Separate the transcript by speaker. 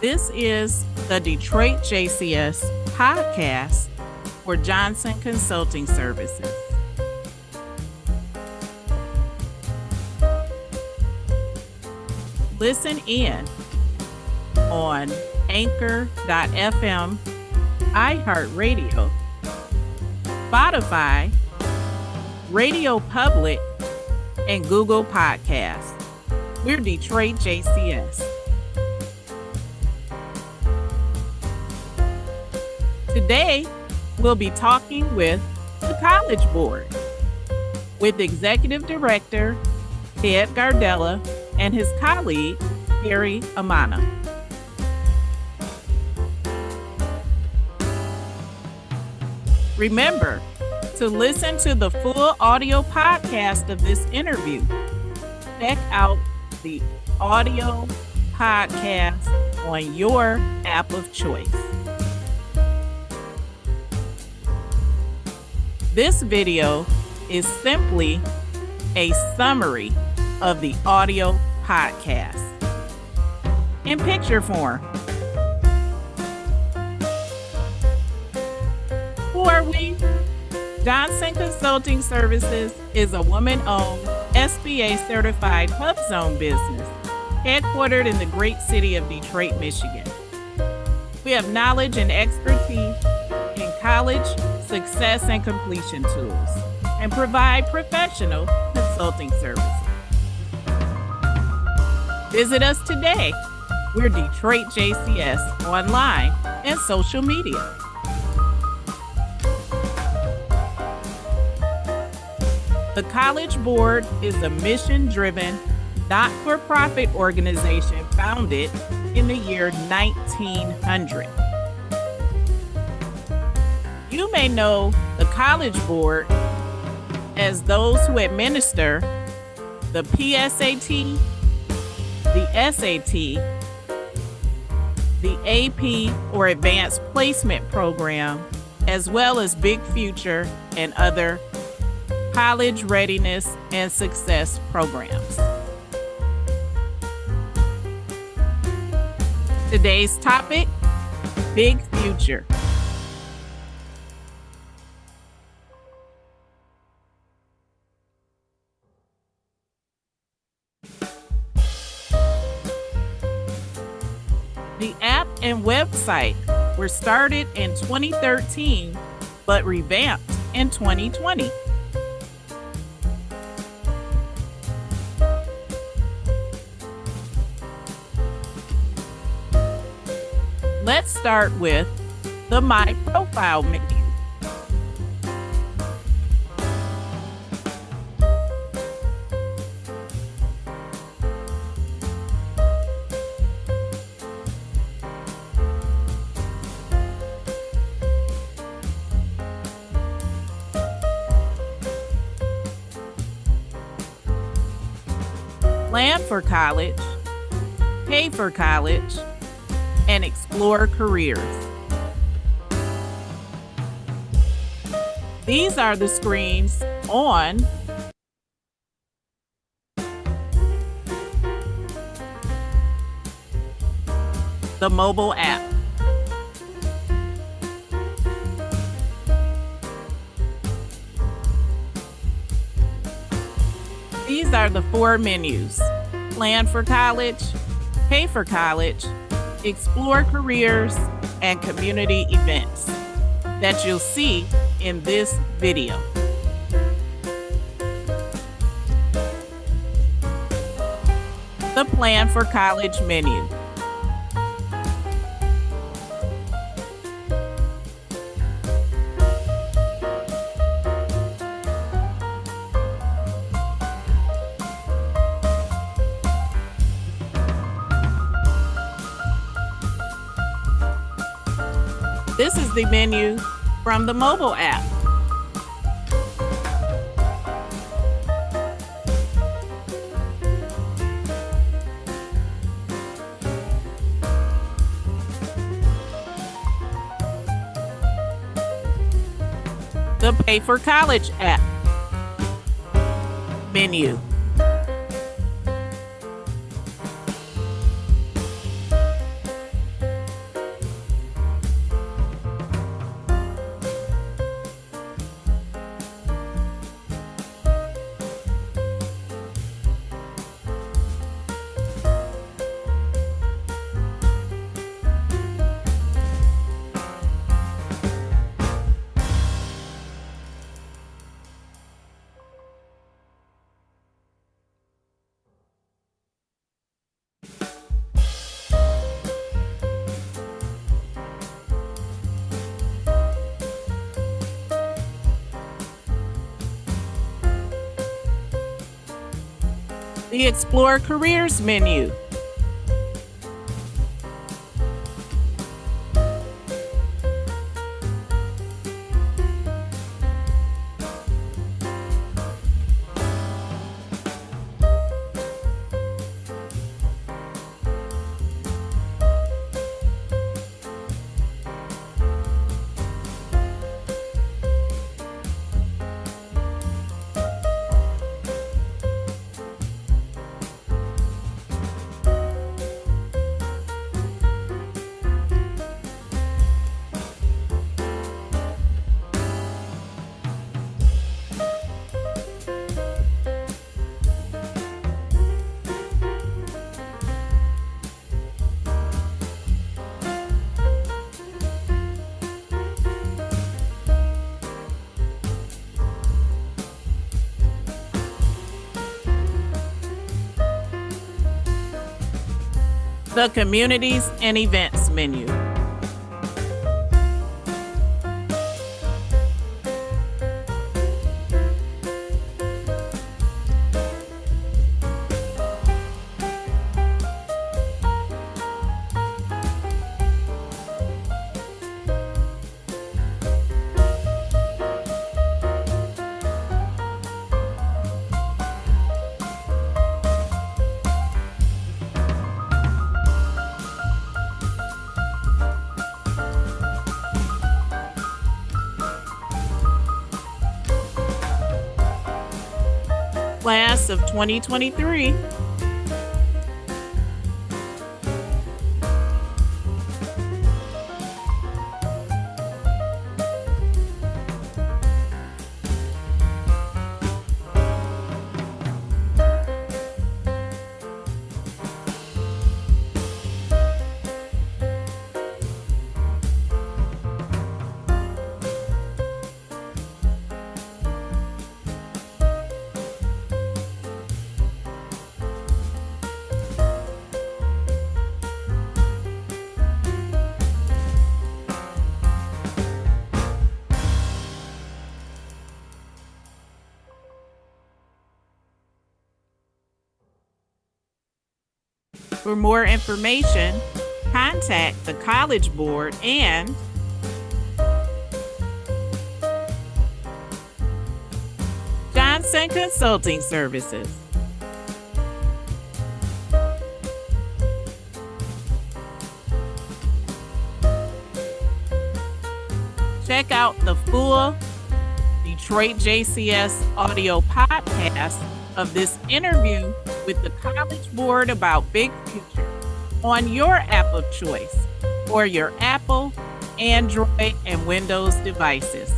Speaker 1: This is the Detroit JCS podcast for Johnson Consulting Services. Listen in on anchor.fm, iHeartRadio, Spotify, Radio Public, and Google Podcasts. We're Detroit JCS. Today, we'll be talking with the College Board with Executive Director Ted Gardella and his colleague, Harry Amana. Remember to listen to the full audio podcast of this interview. Check out the audio podcast on your app of choice. This video is simply a summary of the audio podcast in picture form. Who are we? Johnson Consulting Services is a woman owned, SBA certified hub zone business headquartered in the great city of Detroit, Michigan. We have knowledge and expertise in college, success, and completion tools and provide professional consulting services. Visit us today. We're Detroit JCS online and social media. The College Board is a mission driven, not for profit organization founded in the year 1900. You may know the College Board as those who administer the PSAT, the SAT, the AP or Advanced Placement Program, as well as Big Future and other college readiness and success programs. Today's topic Big Future. And website were started in 2013 but revamped in 2020. Let's start with the My Profile menu. Plan for college, pay for college, and explore careers. These are the screens on the mobile app. These are the four menus plan for college, pay for college, explore careers, and community events that you'll see in this video. The Plan for College menu. This is the menu from the mobile app. The Pay for College app menu. The Explore Careers menu. The Communities and Events menu. Of 2023. For more information, contact the College Board and Johnson Consulting Services. Check out the full Detroit JCS audio podcast of this interview with the College Board about Big Future on your app of choice for your Apple, Android, and Windows devices.